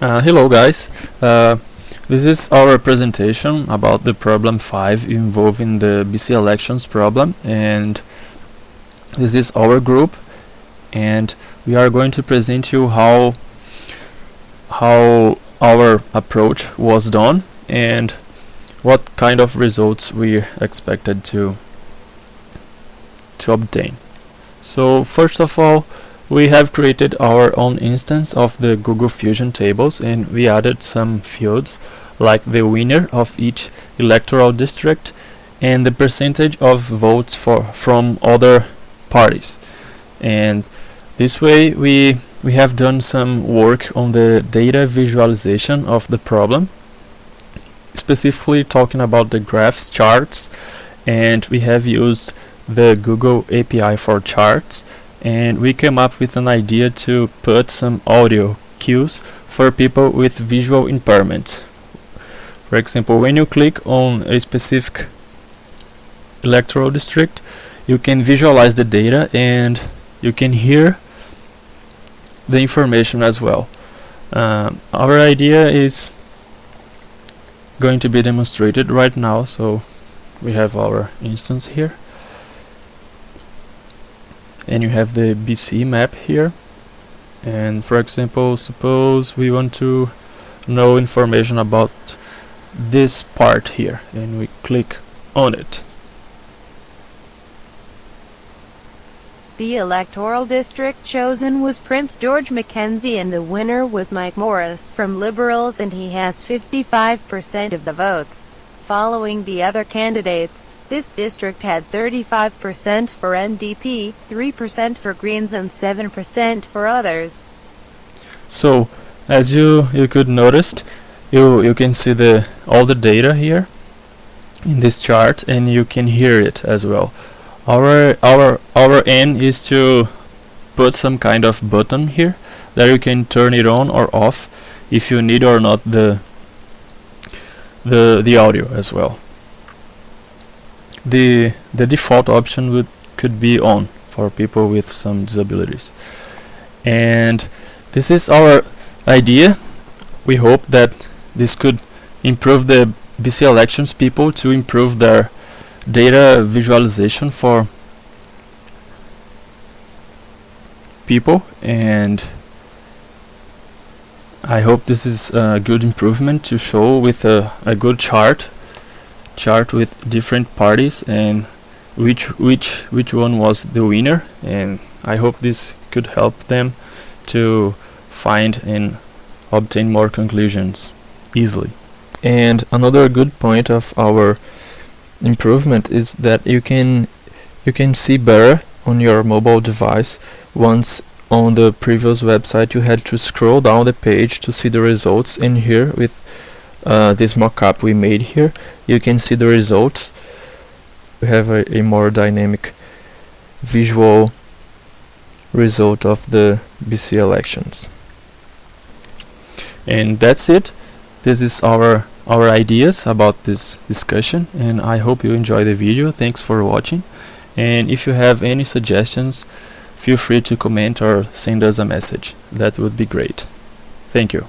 Uh, hello guys, uh, this is our presentation about the problem 5 involving the BC elections problem and this is our group and we are going to present you how how our approach was done and what kind of results we expected to to obtain. So first of all we have created our own instance of the Google Fusion tables and we added some fields like the winner of each electoral district and the percentage of votes for from other parties. And this way we we have done some work on the data visualization of the problem specifically talking about the graphs charts and we have used the Google API for charts and we came up with an idea to put some audio cues for people with visual impairment. For example, when you click on a specific electoral district, you can visualize the data and you can hear the information as well. Um, our idea is going to be demonstrated right now, so we have our instance here and you have the BC map here. And for example suppose we want to know information about this part here. And we click on it. The electoral district chosen was Prince George Mackenzie and the winner was Mike Morris from Liberals and he has 55% of the votes, following the other candidates. This district had 35% for NDP, 3% for Greens and 7% for others. So, as you you could notice, you you can see the all the data here in this chart and you can hear it as well. Our our our aim is to put some kind of button here that you can turn it on or off if you need or not the the the audio as well the the default option would could be on for people with some disabilities. And this is our idea. We hope that this could improve the BC elections people to improve their data visualization for people. And I hope this is a good improvement to show with a, a good chart chart with different parties and which which which one was the winner. And I hope this could help them to find and obtain more conclusions easily. And another good point of our improvement is that you can you can see better on your mobile device once on the previous website. You had to scroll down the page to see the results in here with uh, this mockup we made here you can see the results. We have a, a more dynamic visual result of the BC elections. And that's it. This is our our ideas about this discussion and I hope you enjoy the video. Thanks for watching. And if you have any suggestions feel free to comment or send us a message. That would be great. Thank you